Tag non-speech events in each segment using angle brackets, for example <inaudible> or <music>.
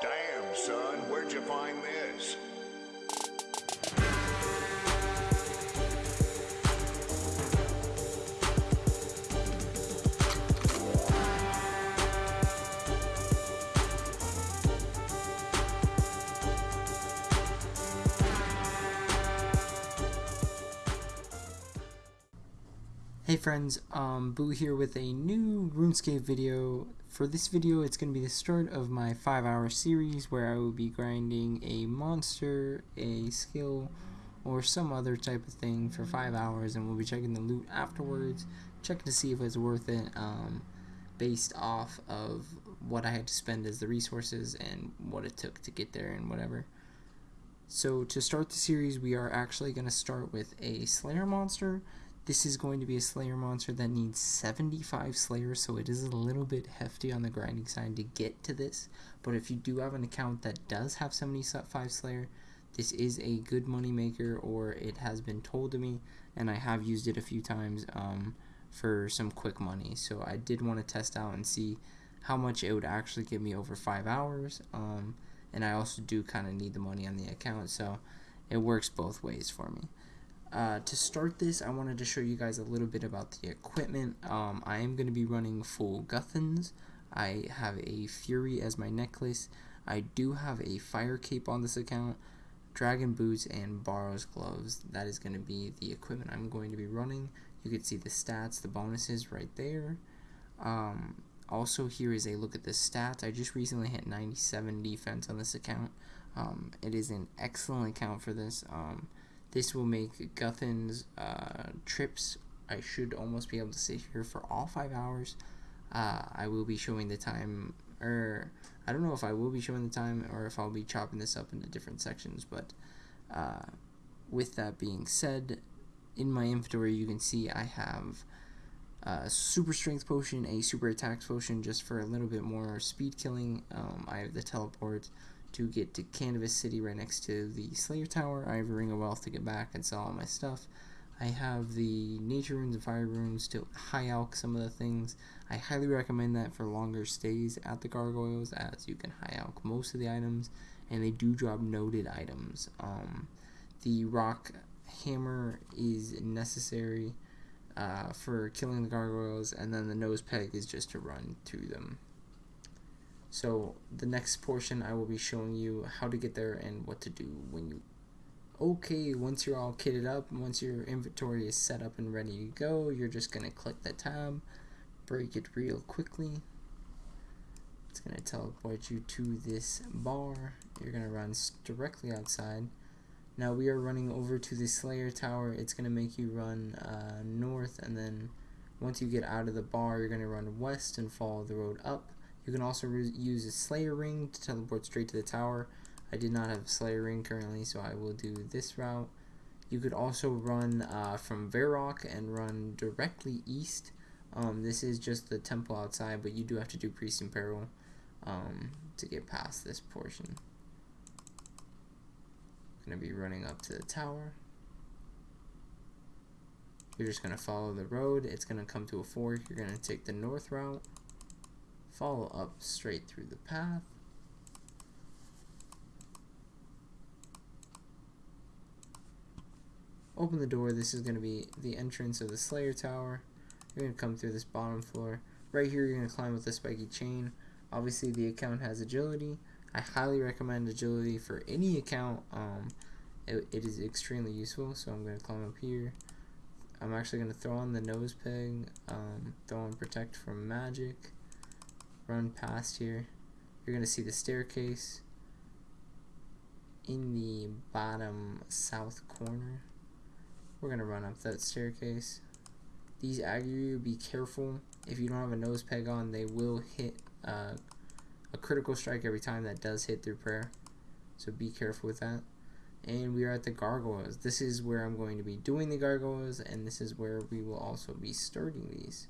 Damn, son, where'd you find this? Hey friends, um, Boo here with a new RuneScape video. For this video, it's going to be the start of my 5 hour series where I will be grinding a monster, a skill, or some other type of thing for 5 hours and we'll be checking the loot afterwards, checking to see if it's worth it um, based off of what I had to spend as the resources and what it took to get there and whatever. So to start the series, we are actually going to start with a Slayer monster this is going to be a Slayer monster that needs 75 Slayers, so it is a little bit hefty on the grinding side to get to this. But if you do have an account that does have 75 Slayer, this is a good money maker, or it has been told to me, and I have used it a few times um, for some quick money. So I did want to test out and see how much it would actually give me over 5 hours. Um, and I also do kind of need the money on the account, so it works both ways for me. Uh, to start this, I wanted to show you guys a little bit about the equipment. Um, I am going to be running full Guthans. I have a Fury as my necklace. I do have a Fire Cape on this account, Dragon Boots, and Barrows Gloves. That is going to be the equipment I'm going to be running. You can see the stats, the bonuses right there. Um, also, here is a look at the stats. I just recently hit 97 defense on this account. Um, it is an excellent account for this. Um, this will make Guthan's uh, trips, I should almost be able to sit here for all five hours. Uh, I will be showing the time, or I don't know if I will be showing the time or if I'll be chopping this up into different sections, but uh, with that being said, in my inventory you can see I have a super strength potion, a super attack potion just for a little bit more speed killing. Um, I have the teleport, to get to Canifis City right next to the Slayer Tower. I have a Ring of Wealth to get back and sell all my stuff. I have the Nature Runes and Fire Runes to high alch some of the things. I highly recommend that for longer stays at the Gargoyles as you can high alch most of the items and they do drop noted items. Um, the Rock Hammer is necessary uh, for killing the Gargoyles and then the Nose Peg is just to run through them. So the next portion I will be showing you how to get there and what to do when you okay once you're all kitted up once your inventory is set up and ready to go you're just gonna click the tab break it real quickly. It's gonna teleport you to this bar. You're gonna run directly outside. Now we are running over to the Slayer Tower. It's gonna make you run uh, north and then once you get out of the bar you're gonna run west and follow the road up you can also use a Slayer Ring to teleport straight to the tower. I did not have a Slayer Ring currently, so I will do this route. You could also run uh, from Varrock and run directly east. Um, this is just the temple outside, but you do have to do Priest in Peril um, to get past this portion. Going to be running up to the tower. You're just going to follow the road. It's going to come to a fork. You're going to take the north route follow up straight through the path. Open the door, this is going to be the entrance of the Slayer Tower. You're going to come through this bottom floor. Right here you're going to climb with the spiky chain. Obviously the account has agility. I highly recommend agility for any account. Um, it, it is extremely useful, so I'm going to climb up here. I'm actually going to throw on the nose peg, um, throw on protect from magic run past here, you're going to see the staircase in the bottom south corner. We're going to run up that staircase. These aggro be careful. If you don't have a nose peg on, they will hit uh, a critical strike every time that does hit through prayer. So be careful with that. And we are at the gargoyles. This is where I'm going to be doing the gargoyles, and this is where we will also be starting these.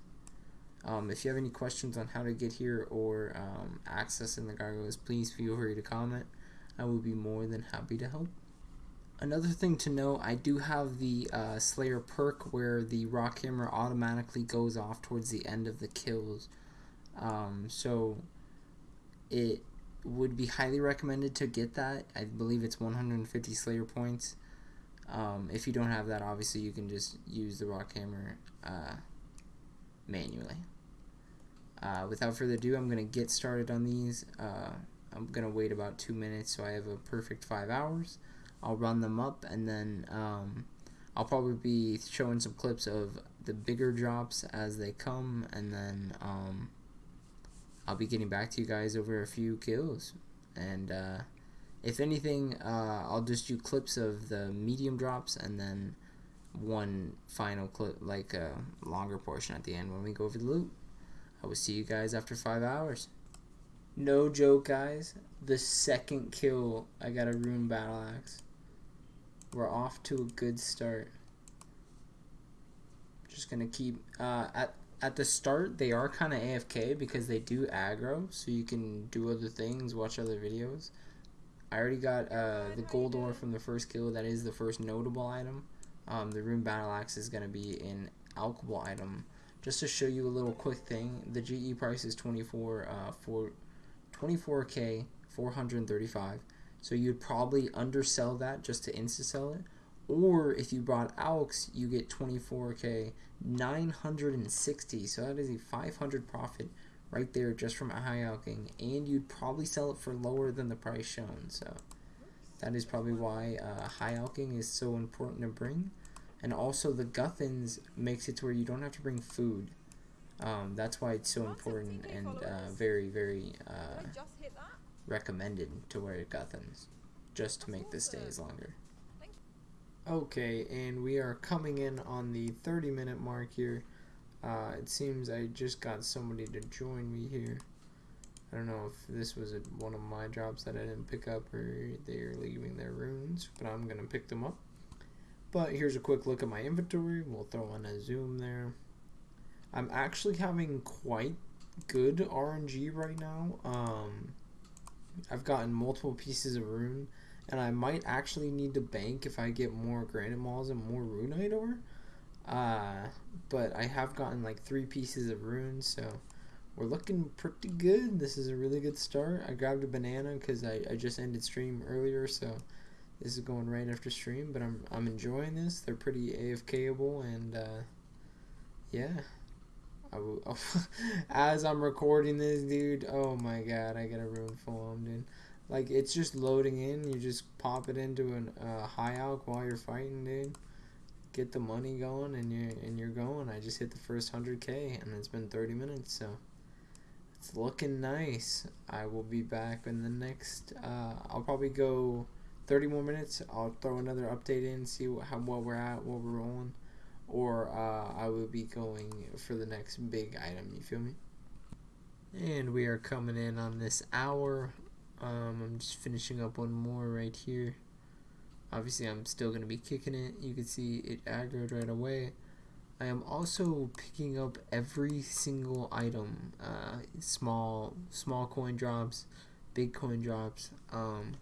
Um, if you have any questions on how to get here or um, accessing the gargoyles, please feel free to comment. I will be more than happy to help. Another thing to know, I do have the uh, Slayer perk where the rock hammer automatically goes off towards the end of the kills. Um, so it would be highly recommended to get that. I believe it's 150 Slayer points. Um, if you don't have that, obviously you can just use the rock hammer uh, manually. Uh, without further ado, I'm going to get started on these. Uh, I'm going to wait about two minutes so I have a perfect five hours. I'll run them up and then um, I'll probably be showing some clips of the bigger drops as they come and then um, I'll be getting back to you guys over a few kills. And uh, if anything, uh, I'll just do clips of the medium drops and then one final clip, like a longer portion at the end when we go over the loot. I will see you guys after five hours. No joke, guys. The second kill, I got a rune battle axe. We're off to a good start. Just gonna keep uh, at at the start. They are kind of AFK because they do aggro, so you can do other things, watch other videos. I already got uh, the gold ore from the first kill. That is the first notable item. Um, the rune battle axe is gonna be an alchable item just to show you a little quick thing, the GE price is 24 uh, for 24k 435. So you'd probably undersell that just to insta sell it. Or if you bought AUX, you get 24k 960. So that is a 500 profit right there just from a high alching, and you'd probably sell it for lower than the price shown. So that is probably why uh, high alching is so important to bring and also the Guthans makes it to where you don't have to bring food. Um, that's why it's so important and uh, very, very uh, recommended to wear Guthans, just to make the stays longer. Okay, and we are coming in on the 30 minute mark here. Uh, it seems I just got somebody to join me here. I don't know if this was one of my jobs that I didn't pick up or they're leaving their runes, but I'm going to pick them up. But here's a quick look at my inventory. We'll throw in a zoom there. I'm actually having quite good RNG right now. Um, I've gotten multiple pieces of rune, and I might actually need to bank if I get more granite mauls and more runite ore. Uh, but I have gotten like three pieces of rune, so we're looking pretty good. This is a really good start. I grabbed a banana because I, I just ended stream earlier, so this is going right after stream, but I'm I'm enjoying this. They're pretty AFKable, and uh, yeah. I will, oh, <laughs> as I'm recording this, dude. Oh my god, I got a rune form, dude. Like it's just loading in. You just pop it into a uh, high alch while you're fighting, dude. Get the money going, and you and you're going. I just hit the first hundred k, and it's been 30 minutes, so it's looking nice. I will be back in the next. Uh, I'll probably go 30 more minutes, I'll throw another update in, see what, how what we're at, what we're rolling, or uh, I will be going for the next big item. You feel me? And we are coming in on this hour. Um, I'm just finishing up one more right here. Obviously, I'm still going to be kicking it. You can see it aggroed right away. I am also picking up every single item, uh, small small coin drops, big coin drops. Um,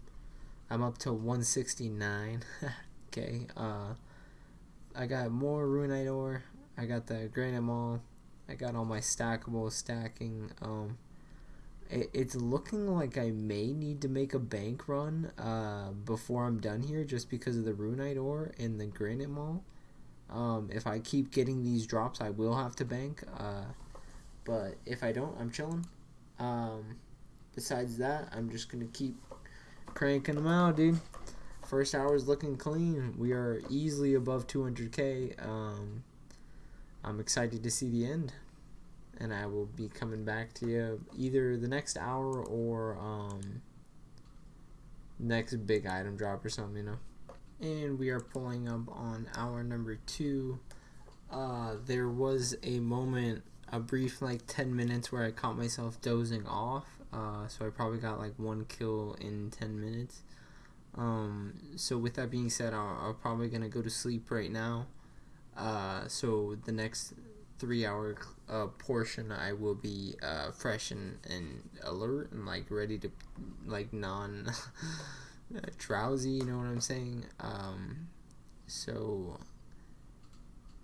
I'm up to 169. <laughs> okay. Uh, I got more runite ore. I got the granite maul. I got all my stackable stacking. Um, it, it's looking like I may need to make a bank run uh, before I'm done here, just because of the runite ore and the granite maul. Um, if I keep getting these drops, I will have to bank. Uh, but if I don't, I'm chilling. Um, besides that, I'm just gonna keep cranking them out, dude. First hour is looking clean. We are easily above 200k. Um, I'm excited to see the end, and I will be coming back to you either the next hour or um, next big item drop or something, you know. And we are pulling up on hour number two. Uh, there was a moment, a brief like 10 minutes, where I caught myself dozing off uh, so I probably got like one kill in 10 minutes. Um, so with that being said, i am probably gonna go to sleep right now. Uh, so the next three hour uh, portion, I will be uh, fresh and, and alert and like ready to like non <laughs> drowsy. You know what I'm saying? Um, so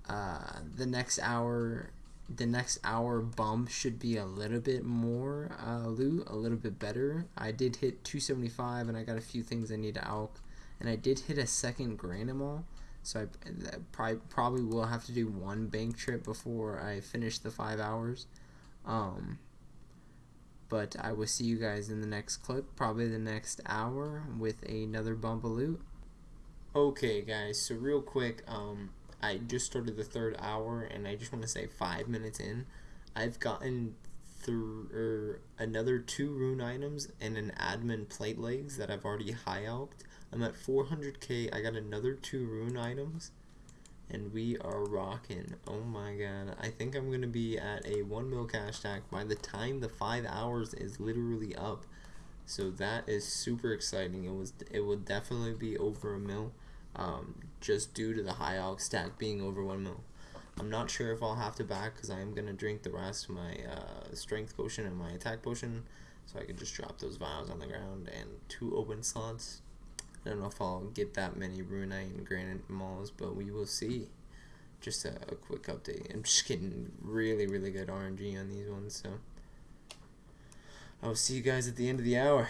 uh, the next hour the next hour bump should be a little bit more uh, loot, a little bit better. I did hit 275 and I got a few things I need to alch. And I did hit a second Granite Maul. So I probably, probably will have to do one bank trip before I finish the five hours. Um, but I will see you guys in the next clip, probably the next hour, with another loot. Okay, guys, so real quick, um, I just started the third hour, and I just want to say five minutes in, I've gotten through er, another two rune items and an admin plate legs that I've already high alched. I'm at 400k. I got another two rune items, and we are rocking. Oh my god! I think I'm gonna be at a one mil cash stack by the time the five hours is literally up. So that is super exciting. It was. It will definitely be over a mil um, just due to the high alch stack being over 1 mil. I'm not sure if I'll have to back because I am going to drink the rest of my uh, strength potion and my attack potion so I can just drop those vials on the ground and two open slots. I don't know if I'll get that many Runite and Granite Mauls, but we will see. Just a, a quick update. I'm just getting really, really good RNG on these ones, so I will see you guys at the end of the hour.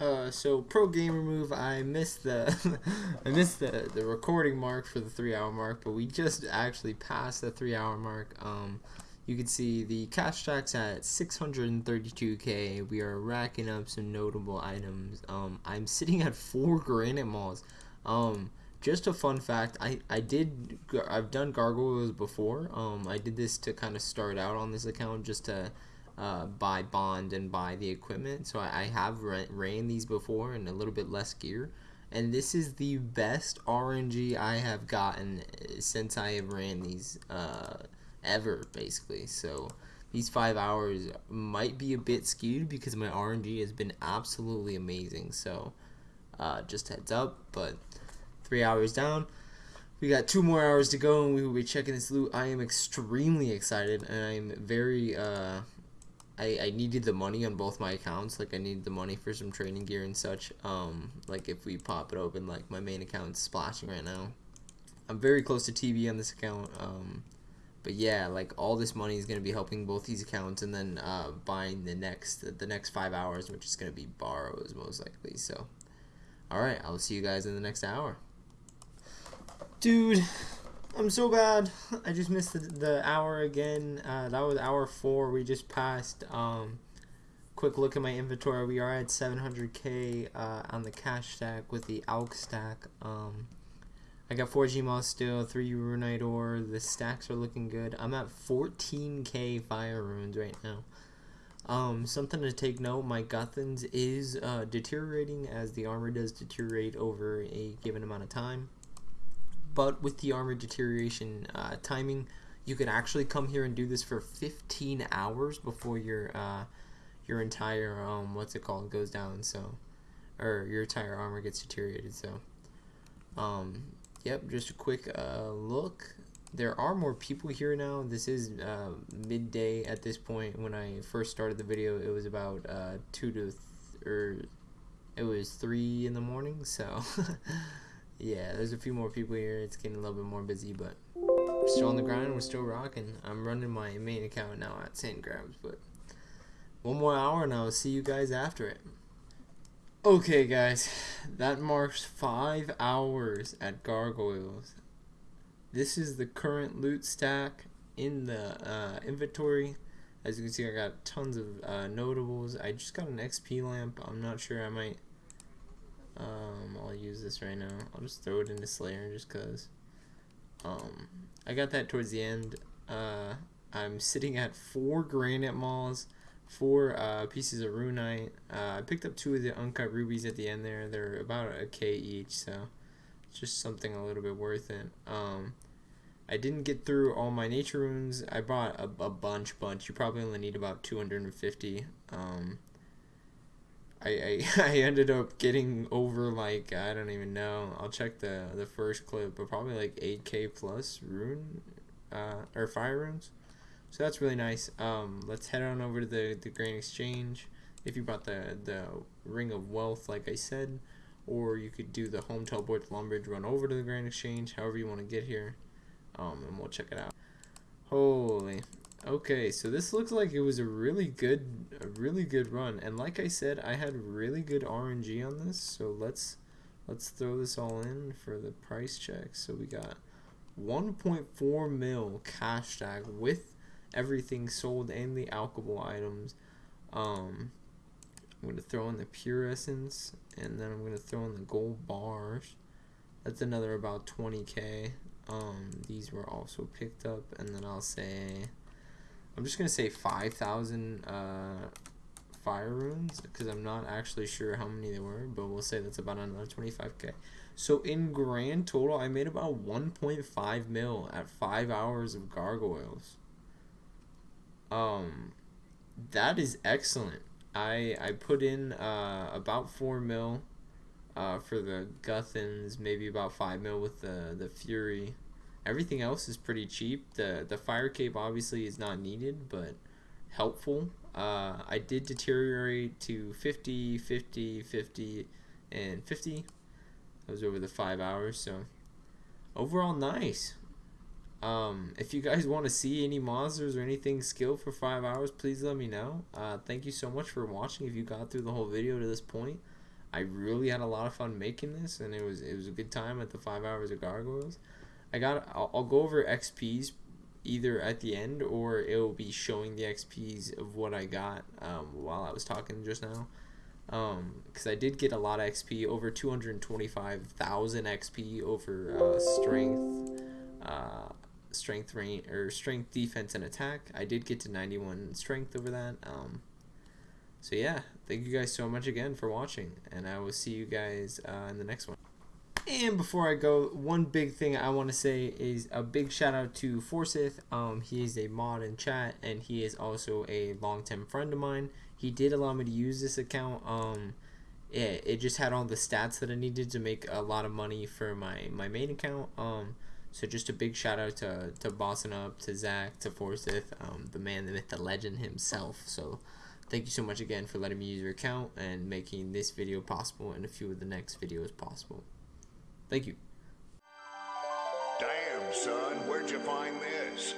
Uh, so pro gamer move. I missed the <laughs> I missed the the recording mark for the three hour mark, but we just actually passed the three hour mark. Um, you can see the cash stacks at 632k. We are racking up some notable items. Um, I'm sitting at four granite mauls. Um, just a fun fact. I I did I've done gargoyles before. Um, I did this to kind of start out on this account just to uh, buy bond and buy the equipment. So I, I have ran these before and a little bit less gear. And this is the best RNG I have gotten uh, since I have ran these uh, ever, basically. So these five hours might be a bit skewed because my RNG has been absolutely amazing. So uh, just heads up, but three hours down. We got two more hours to go and we will be checking this loot. I am extremely excited and I'm very uh, I, I needed the money on both my accounts. Like I needed the money for some training gear and such. Um, like if we pop it open, like my main account is splashing right now. I'm very close to TV on this account. Um, but yeah, like all this money is gonna be helping both these accounts, and then uh, buying the next the next five hours, which is gonna be Barrows most likely. So, all right, I'll see you guys in the next hour. Dude, I'm so bad. I just missed the, the hour again. Uh, that was hour four. We just passed. Um, quick look at my inventory. We are at 700k uh, on the cash stack with the alch stack. Um, I got 4 Gmauls still, 3 Runite ore. The stacks are looking good. I'm at 14k fire runes right now. Um, something to take note, my Guthans is uh, deteriorating as the armor does deteriorate over a given amount of time but with the armor deterioration uh, timing, you can actually come here and do this for 15 hours before your uh, your entire um, what's it called goes down. So, or your entire armor gets deteriorated. So, um, yep. Just a quick uh, look. There are more people here now. This is uh, midday at this point. When I first started the video, it was about uh, two to, or it was three in the morning. So. <laughs> yeah, there's a few more people here. It's getting a little bit more busy, but we're still on the grind. We're still rocking. I'm running my main account now at St. Grabs, but one more hour and I'll see you guys after it. Okay, guys, that marks five hours at Gargoyles. This is the current loot stack in the uh, inventory. As you can see, I got tons of uh, notables. I just got an XP lamp. I'm not sure. I might um, I'll use this right now. I'll just throw it into Slayer just cause. Um, I got that towards the end. Uh, I'm sitting at four granite mauls, four uh, pieces of runite. Uh, I picked up two of the uncut rubies at the end there. They're about a k each, so just something a little bit worth it. Um, I didn't get through all my nature runes. I bought a, a bunch, bunch. You probably only need about 250. Um, I, I, <laughs> I ended up getting over like I don't even know. I'll check the the first clip, but probably like 8k plus rune uh, or fire runes. So that's really nice. Um, let's head on over to the the Grand Exchange. If you bought the the Ring of Wealth, like I said, or you could do the home teleport to Lumbridge, run over to the Grand Exchange, however you want to get here, um, and we'll check it out. Holy. Okay, so this looks like it was a really good, a really good run. And like I said, I had really good RNG on this. So let's, let's throw this all in for the price check. So we got 1.4 mil cash tag with everything sold and the alchemical items. Um, I'm gonna throw in the pure essence, and then I'm gonna throw in the gold bars. That's another about 20k. Um, these were also picked up, and then I'll say, I'm just gonna say 5,000 uh, fire runes because I'm not actually sure how many there were, but we'll say that's about another 25k. So in grand total, I made about 1.5 mil at five hours of gargoyles. Um, that is excellent. I I put in uh, about four mil uh, for the Guthans, maybe about five mil with the the Fury. Everything else is pretty cheap. The the fire cape obviously is not needed, but helpful. Uh, I did deteriorate to 50, 50, 50, and 50. That was over the five hours, so overall nice. Um, if you guys want to see any monsters or anything skill for five hours, please let me know. Uh, thank you so much for watching. If you got through the whole video to this point, I really had a lot of fun making this, and it was it was a good time at the five hours of gargoyles. I got I'll, I'll go over XPs either at the end or it will be showing the XPs of what I got um, while I was talking just now. Because um, I did get a lot of XP, over 225,000 XP over uh, strength. Uh, strength range or strength defense and attack. I did get to 91 strength over that. Um, so yeah, thank you guys so much again for watching, and I will see you guys uh, in the next one. And before I go, one big thing I want to say is a big shout out to Forsyth. Um, he is a mod in chat, and he is also a long-term friend of mine. He did allow me to use this account. Um, it, it just had all the stats that I needed to make a lot of money for my, my main account. Um, so just a big shout out to to Bossing Up, to Zach, to Forsyth, um, the man, the myth, the legend himself. So thank you so much again for letting me use your account and making this video possible and a few of the next videos possible. Thank you. Damn, son, where'd you find this?